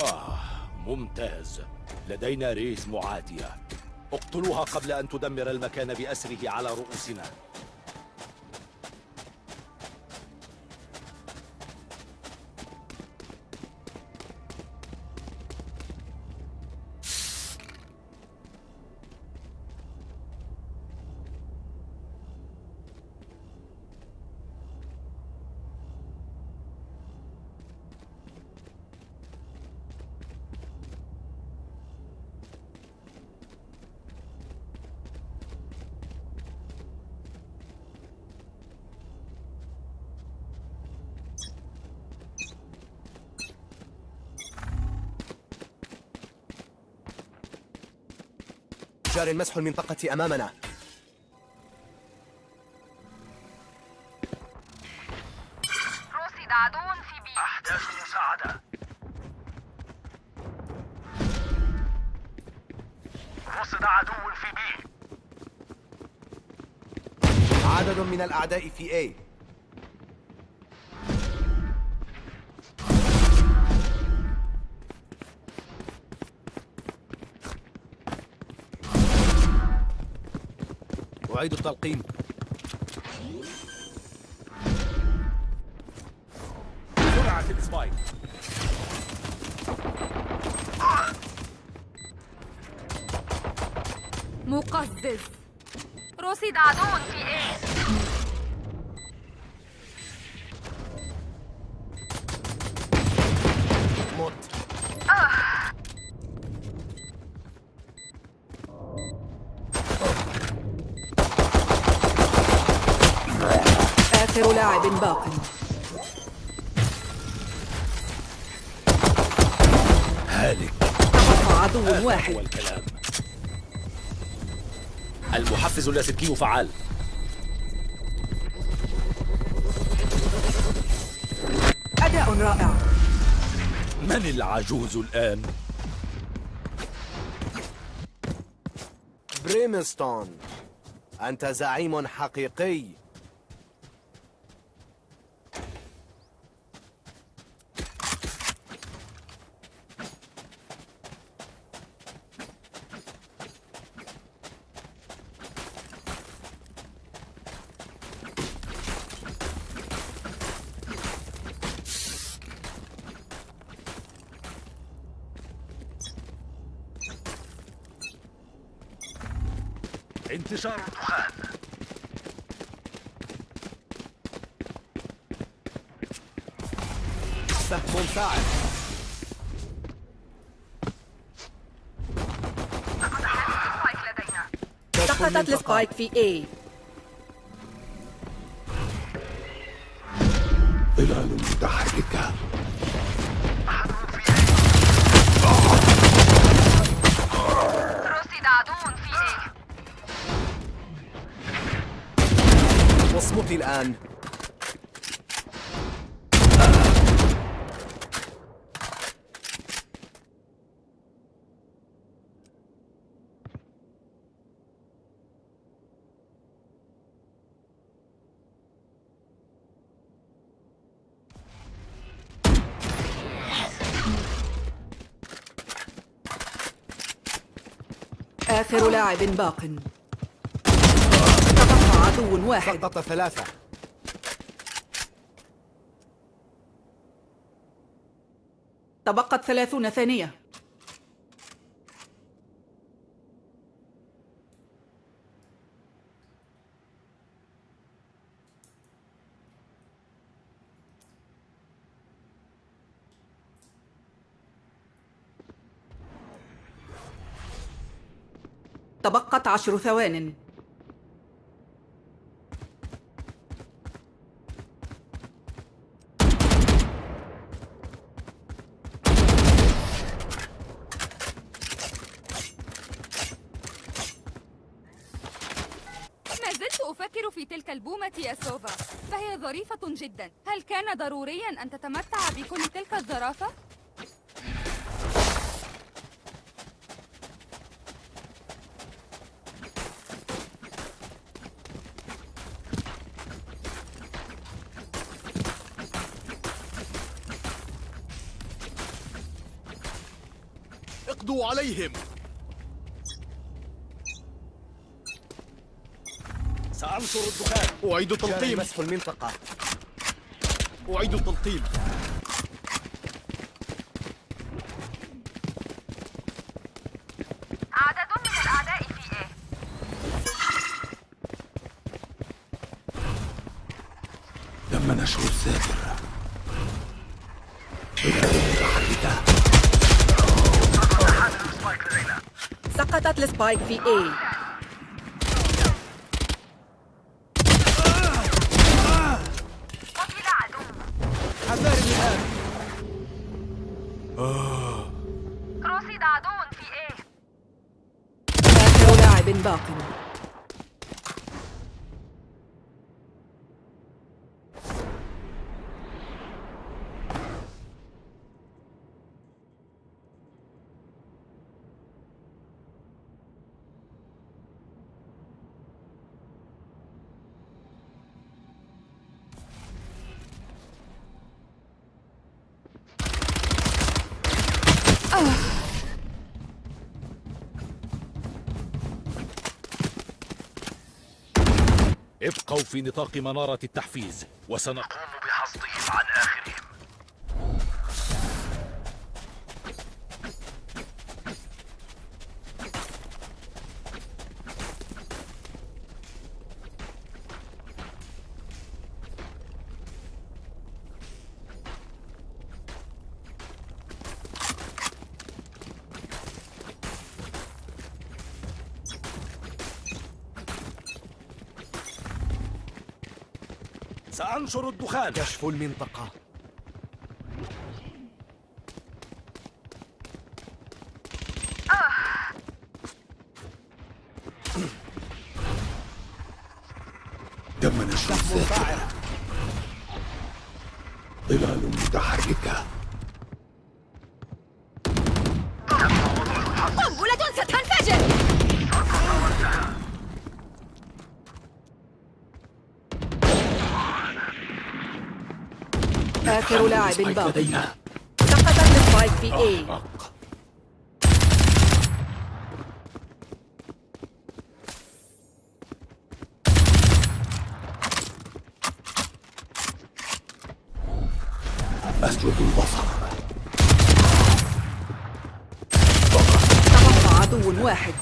آه ممتاز. لدينا ريس معادية. اقتلوها قبل أن تدمر المكان بأسره على رؤوسنا. جار مسح المنطقة أمامنا. رصد عدو في بي. أحتاج مساعدة. رصد عدو في بي. عدد من الأعداء في A. أعيد التلقيم آخر لاعب باق. هالك. تبقى عدو واحد هو الكلام. المحفز اللاسلكي فعال. أداء رائع. من العجوز الآن؟ بريمستون. أنت زعيم حقيقي انتشار الدخان سهم ساعد spike لدينا كشف ال spike في A ظلال متحركة رصد الآن آخر لاعب باق. تبقى عدو واحد. سقط ثلاثة. تبقت ثلاثون ثانية. تبقت عشر ثوان. ما زلت أفكر في تلك البومة يا سوفا. فهي ظريفة جدا. هل كان ضروريا أن تتمتع بكل تلك الظرافة؟ عليهم سأنشر الدخان. أعيد تلقيم. مسح المنطقة. أعيد التلقيم عدد من الأعداء في إيه تم نشر الساتر بلاد متحركة سقطت السبايك ابقوا في نطاق منارة التحفيز وسنقوم سأنشر الدخان. كشف المنطقة تم نشر الساتر ظلال متحركة قنبلة ستنفجر آخر لاعب spike باق لدينا. سقطت ال spike في A. أحرق أسجد البصر. تبقى عدو واحد.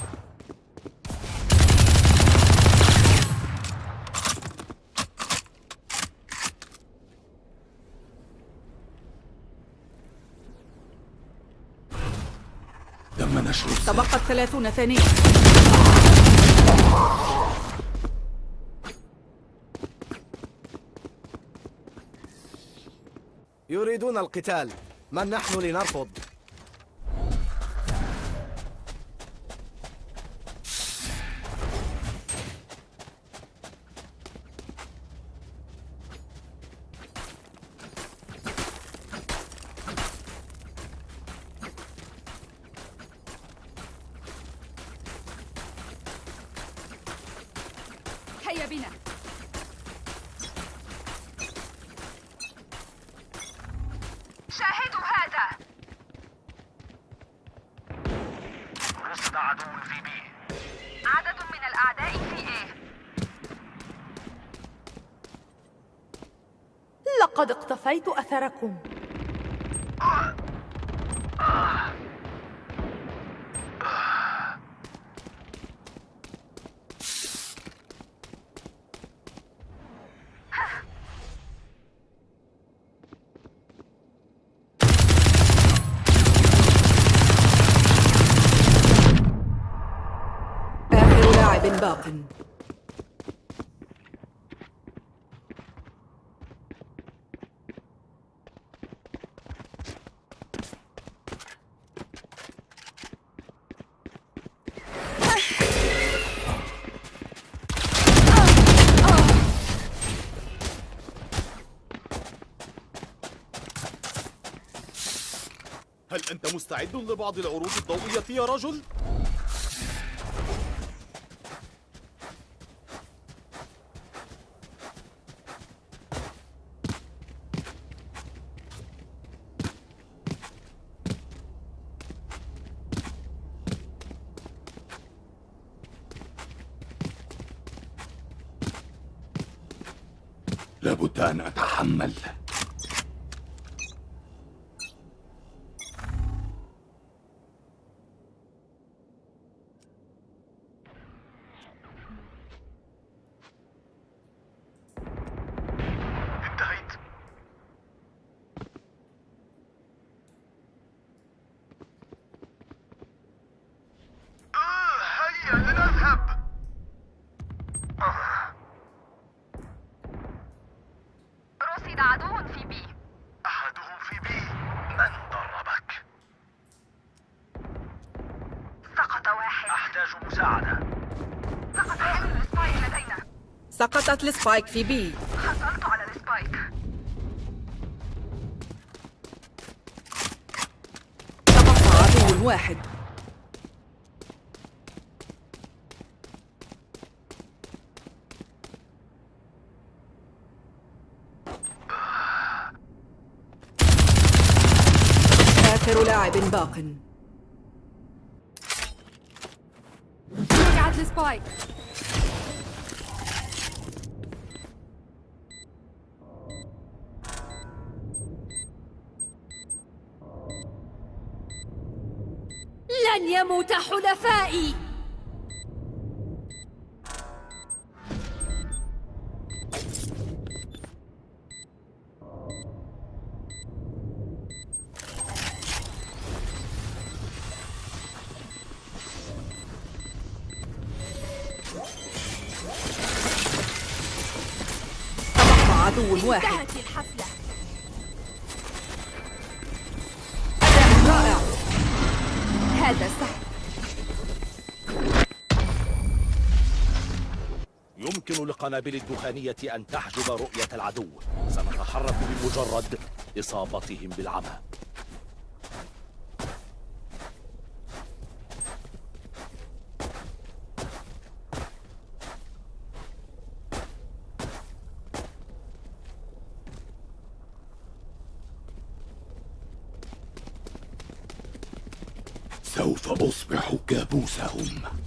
تبقت ثلاثون ثانية يريدون القتال. من نحن لنرفض؟ بنا. شاهدوا هذا. رصد عدو في بي. عدد من الأعداء في إيه لقد اقتفيت أثركم. مستعد لبعض العروض الضوئية يا رجل؟ لابد أن أتحمل سقطت ال spike في B. حصلت على ال spike. تبقى عدو واحد. آخر لاعب باق. رجعت السبايك. لن يموت حلفائي. يمكن للقنابل الدخانية أن تحجب رؤية العدو. سنتحرك بمجرد إصابتهم بالعمى. سوف أصبح كابوسهم.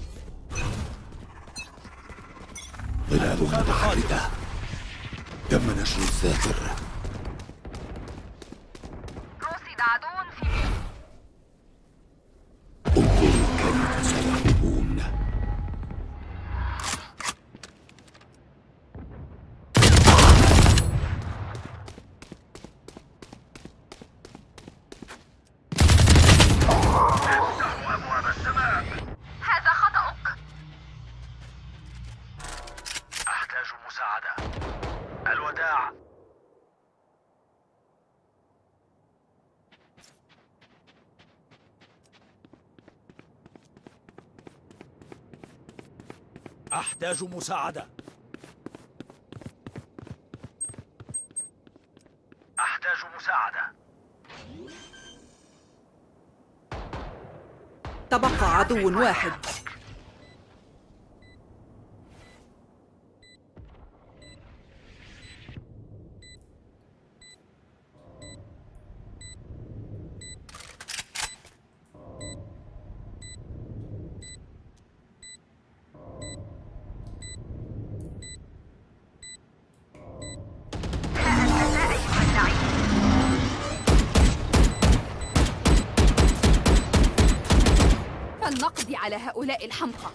متحركة تم نشر الساتر أحتاج مساعدة. أحتاج مساعدة. تبقى عدو واحد. فلنقضي على هؤلاء الحمقى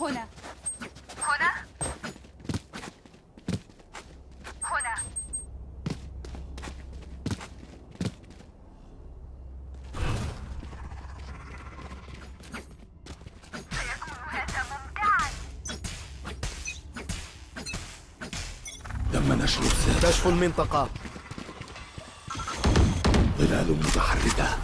هنا هنا هنا سيكون هذا ممتعا تم نشر الساتر المنطقة. ظلال متحركة.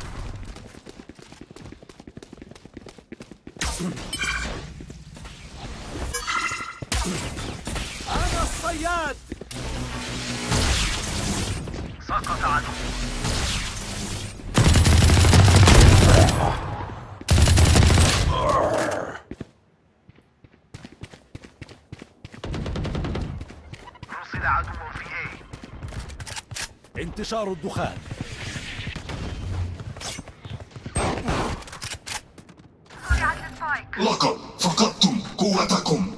انتشار الدخان. لقد فقدتم قوتكم.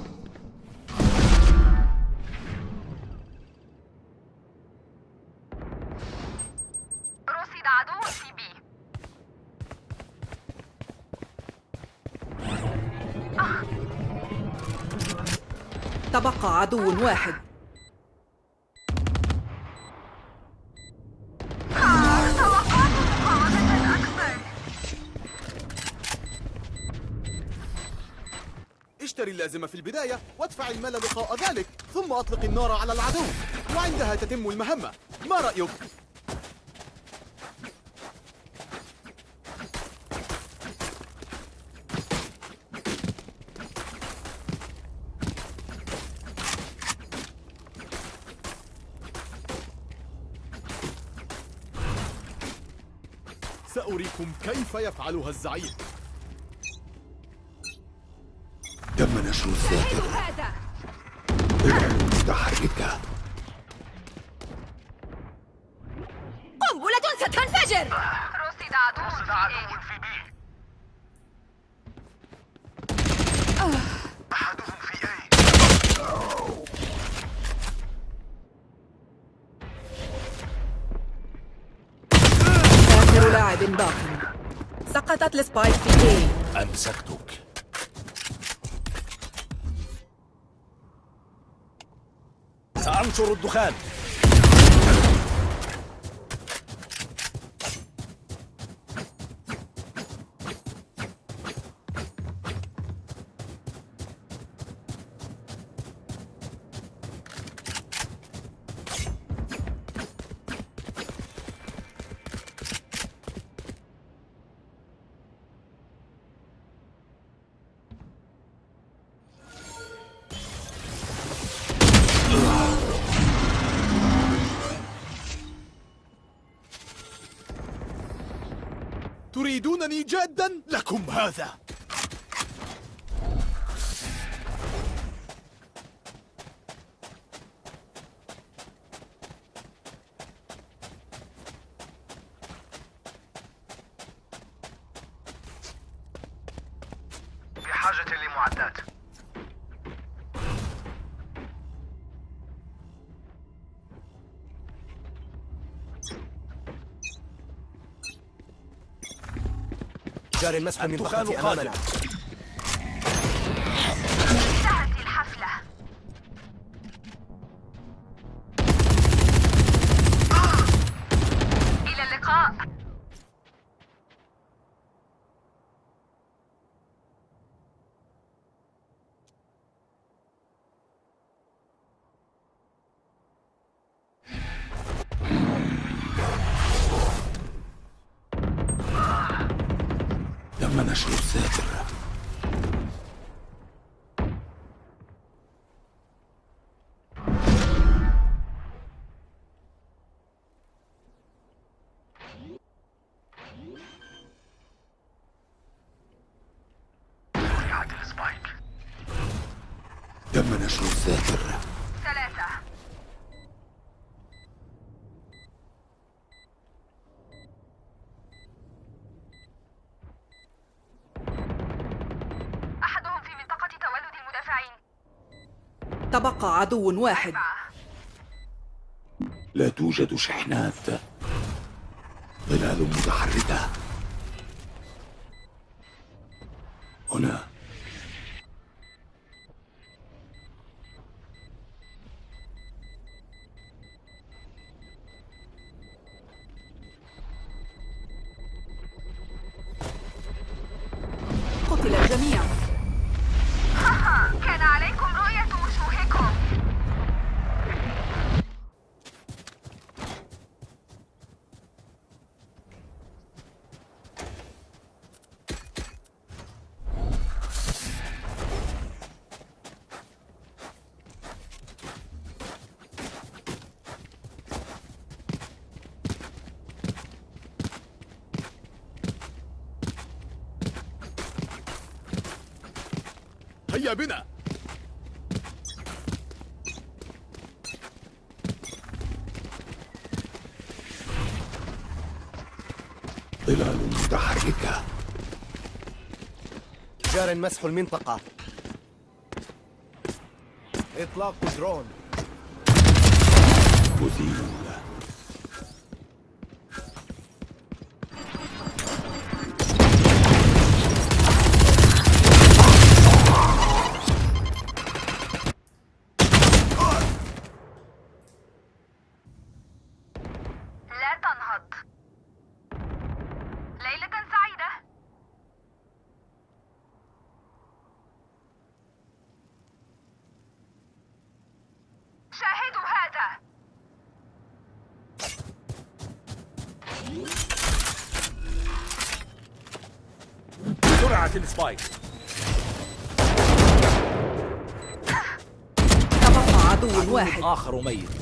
رصد عدو في بي. تبقى عدو واحد. اللازمة في البداية وادفع المال لقاء ذلك ثم أطلق النار على العدو. وعندها تتم المهمة. ما رأيك؟ سأريكم كيف يفعلها الزعيم. سأنشر الدخان. further. جاري المسح من. أمامنا نشر السبايك تم نشر الذاكرة تبقى عدو واحد. لا توجد شحنات. ظلال متحركة. هنا. قتل الجميع كان عليكم رؤية وجوهكم هيا بنا مسح المنطقة. إطلاق درون. أزيل لا تنهض ليلة سعيدة شاهدوا هذا سرعة السبايك تبقى عدو واحد. آخر ميت.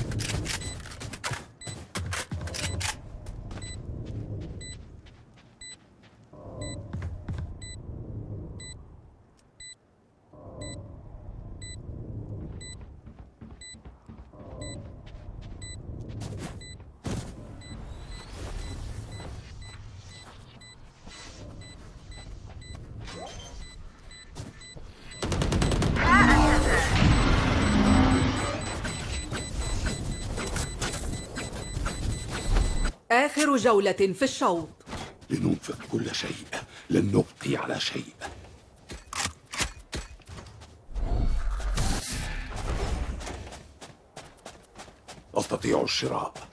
جولة في الشوط. لننفق كل شيء. لن نبقي على شيء. أستطيع الشراء.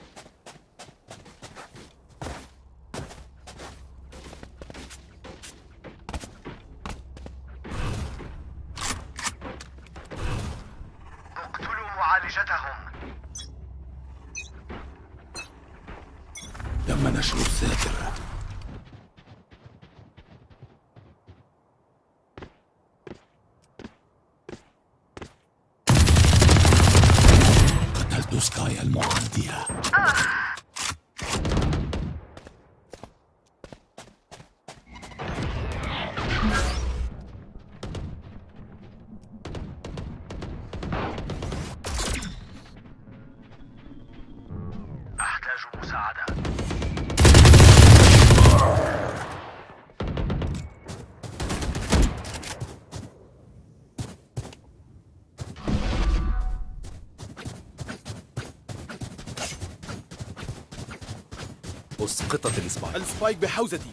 أسقطت ال spike. ال spike بحوزتي.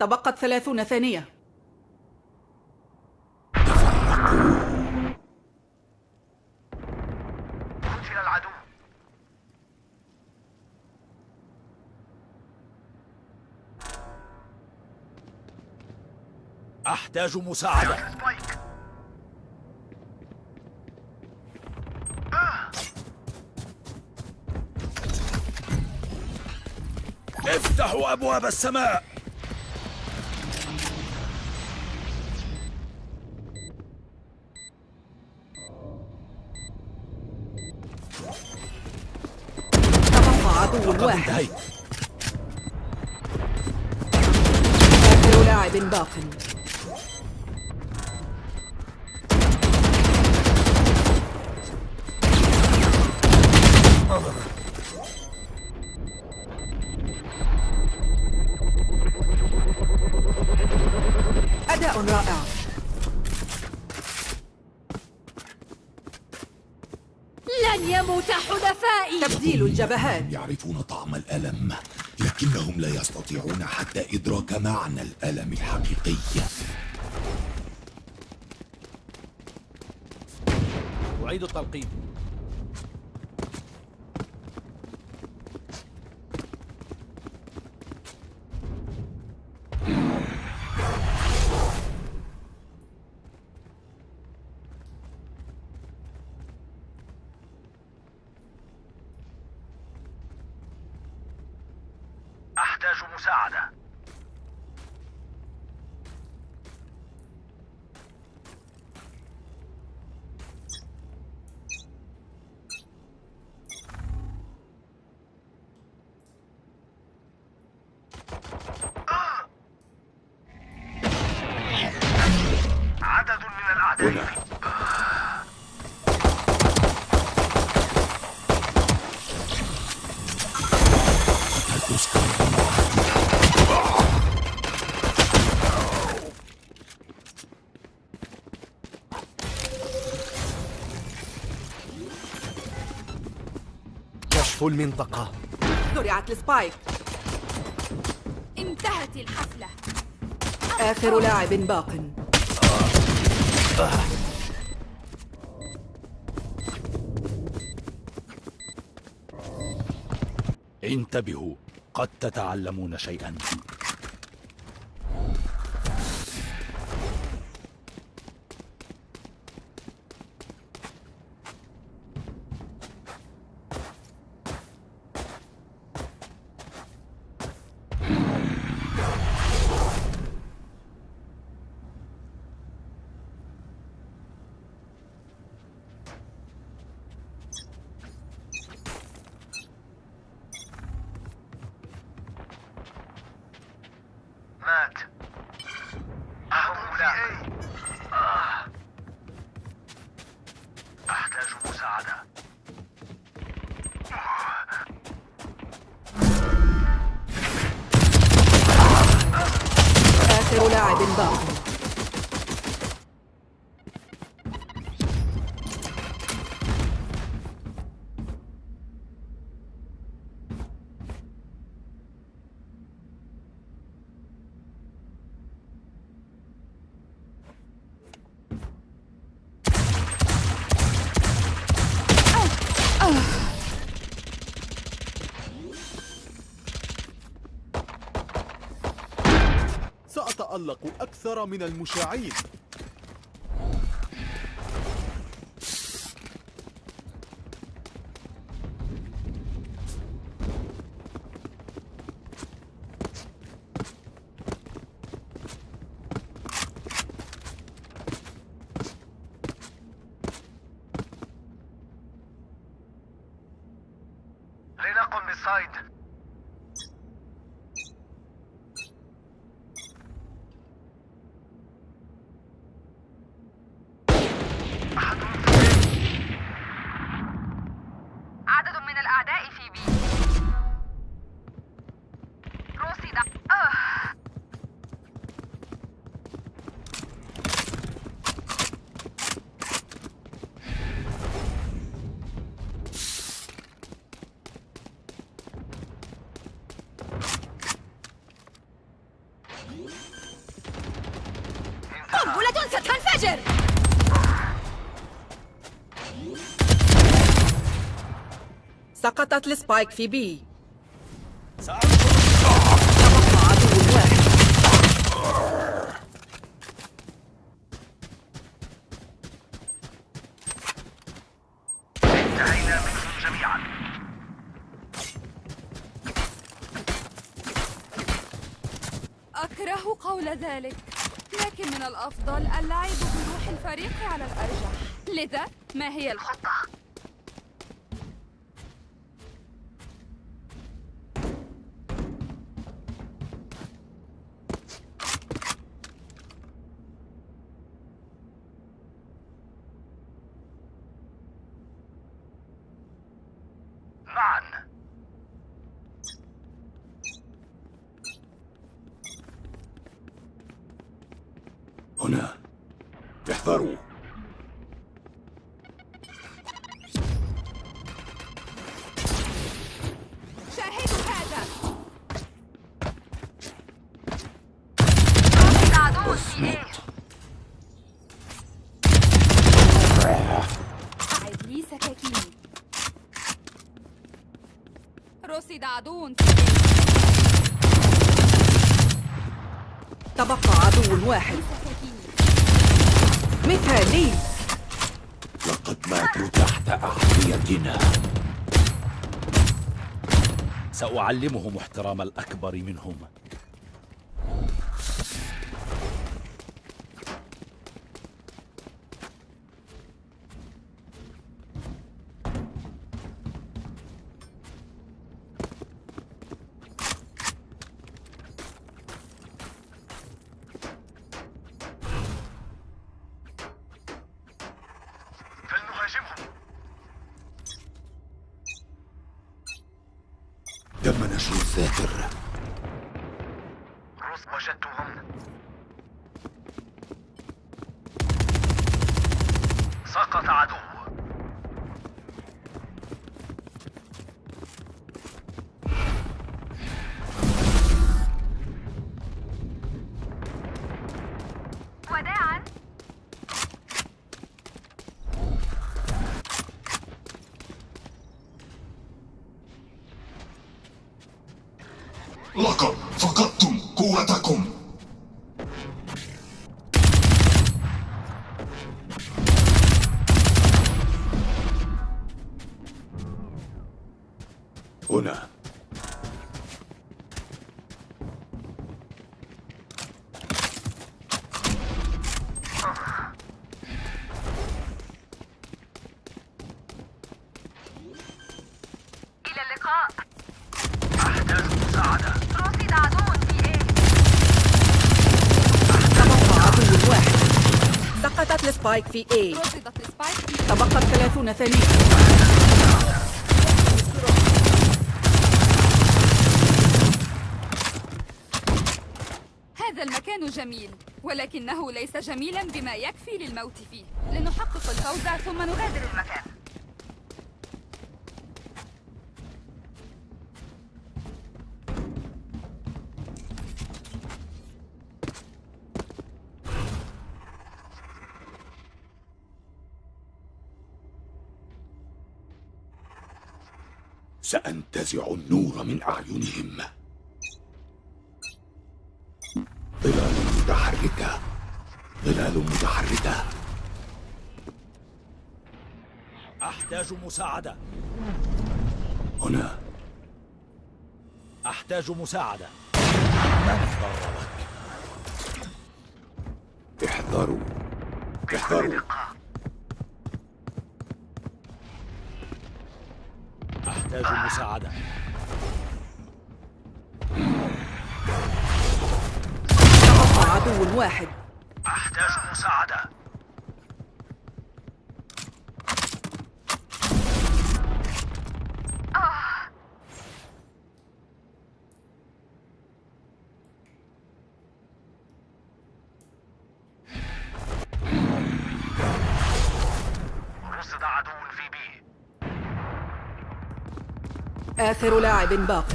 تبقت ثلاثون ثانية قتل العدو أحتاج مساعدة. افتحوا أبواب السماء. تبقى عدو واحد. آخر لاعب باق. الجبهات. يعرفون طعم الألم لكنهم لا يستطيعون حتى إدراك معنى الألم الحقيقي. أعيد التلقيم. احتاج مساعدة. المنطقة زرعت السبايك. انتهت الحفلة. آخر لاعب باق. انتبهوا قد تتعلمون شيئا. سأتألق أكثر من المشاعين. لنقم بالصيد. سقطت السبايك في بي سأنظر تبقى عدو واحد انتهينا منهم جميعا أكره قول ذلك لكن من الأفضل اللعب بروح الفريق على الأرجح لذا ما هي الخطة؟ معا هنا احذروا شاهدوا هذا. اصمت أعد لي سكاكيني رصد عدو. في بي. تبقى عدو واحد. مثالي. لقد ماتوا تحت أحذيتنا سأعلمهم احترام الأكبر منهم. تم نشر الذاكر السبايك في في تبقت 30 ثانية هذا المكان جميل ولكنه ليس جميلا بما يكفي للموت فيه. لنحقق الفوز ثم نغادر المكان. سأنتزع النور من أعينهم. ظلال متحركة. ظلال متحركة. أحتاج مساعدة. هنا. أحتاج مساعدة. من ضربك؟ احذروا احذروا أحتاج مساعدة. تبقى عدو واحد. أحتاج مساعدة. آخر لاعب باق.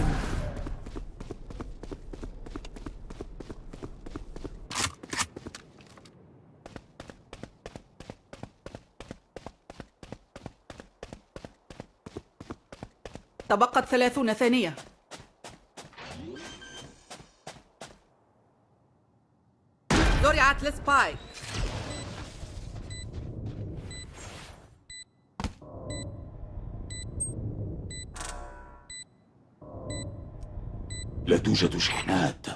تبقت ثلاثون ثانية. زرعت السبايك. توجد شحنات.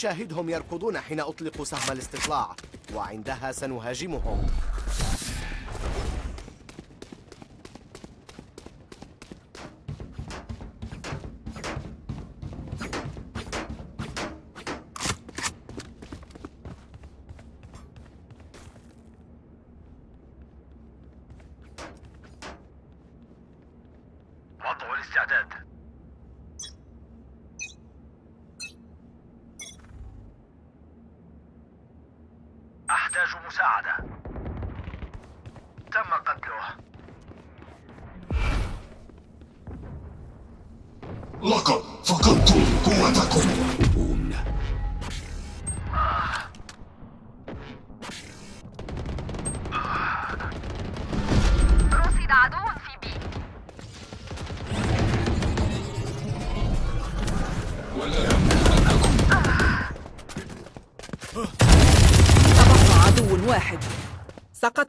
شاهدهم يركضون حين أطلق سهم الاستطلاع وعندها سنهاجمهم.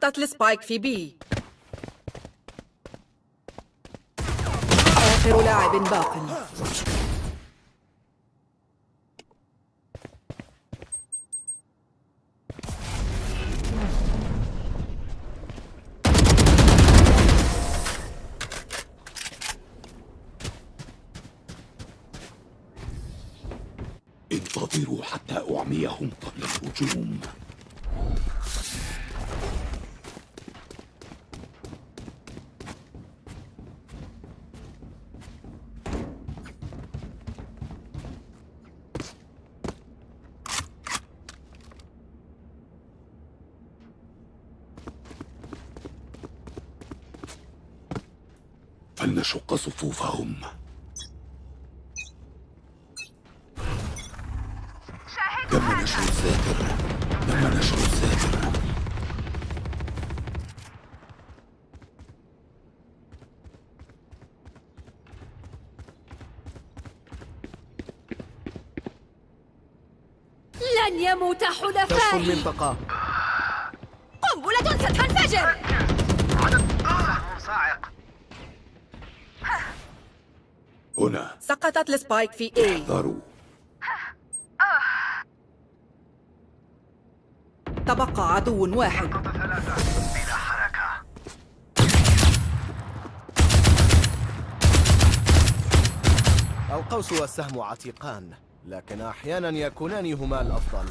سقطت السبايك في بي. آخر لاعب باق. انتظروا حتى أعميهم قبل الهجوم. صفوفهم. تم نشر الساتر تم نشر الساتر لن يموت حلفائي. المنطقة سقطت السبايك في A احذروا تبقى عدو واحد. ثلاثة بلا حركة القوس والسهم عتيقان لكن أحيانا يكونان هما الأفضل.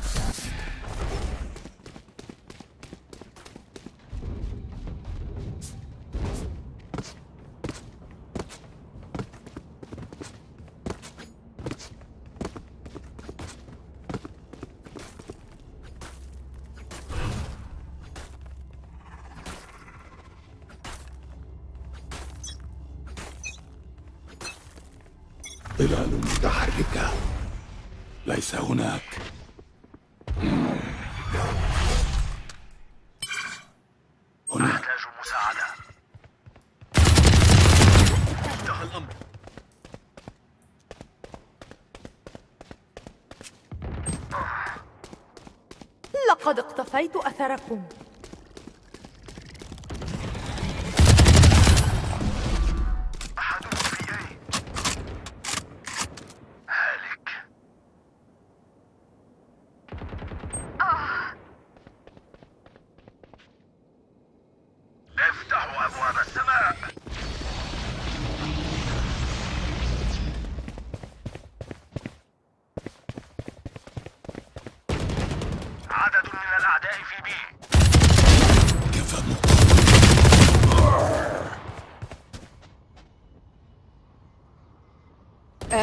اقتفيت أثركم أحدهم في أي هالك افتحوا أبواب السماء عدد من الأعداء في بي كفى مقاومة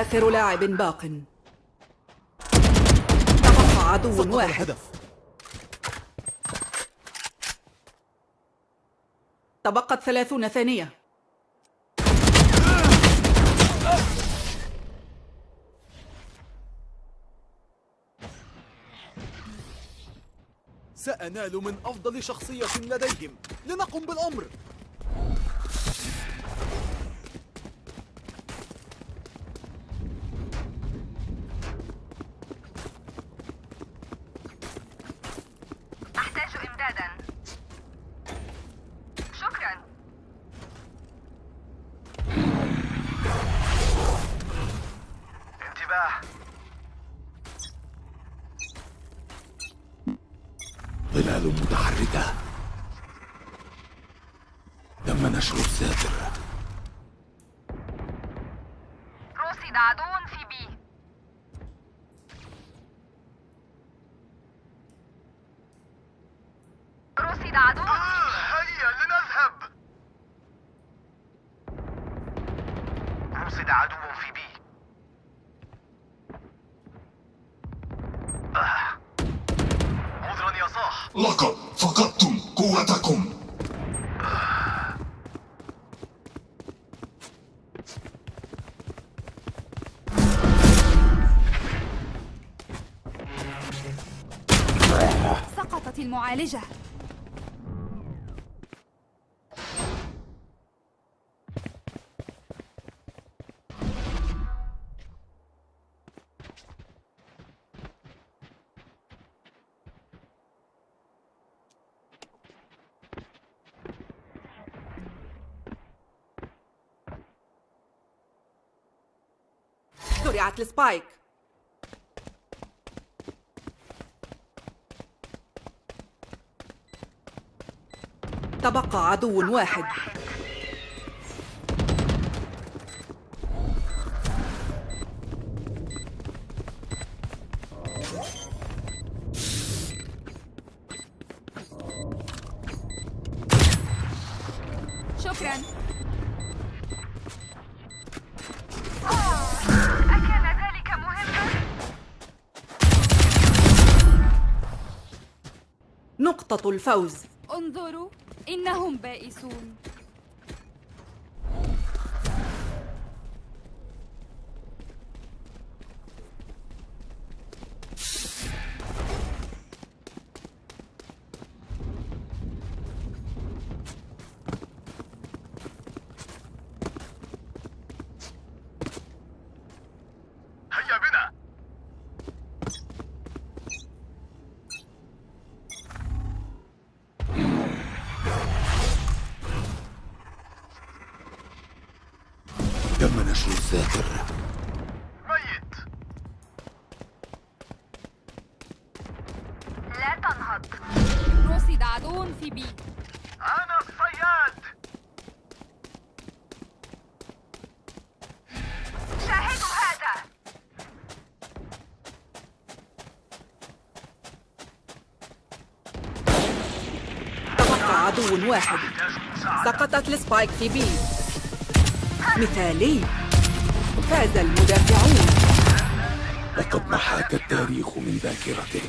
آخر لاعب باق. تبقى عدو واحد. الهدف. تبقت ثلاثون ثانية. سأنال من أفضل شخصية لديهم. لنقم بالأمر أحتاج إمدادا شكرا انتباه ظلال متحركة تم نشر الساتر رصد عدو في بي رصد عدو آه، هيا لنذهب. رصد عدو في بي. آه. عذرا يا صاح. لقد فقدتم قوتكم. سقطت المعالجة. زرعت السبايك. تبقى عدو واحد. نقطة الفوز. انظروا إنهم بائسون. واحد. سقطت السبايك في بي. مثالي. فاز المدافعون. لقد محاك التاريخ من ذاكرته.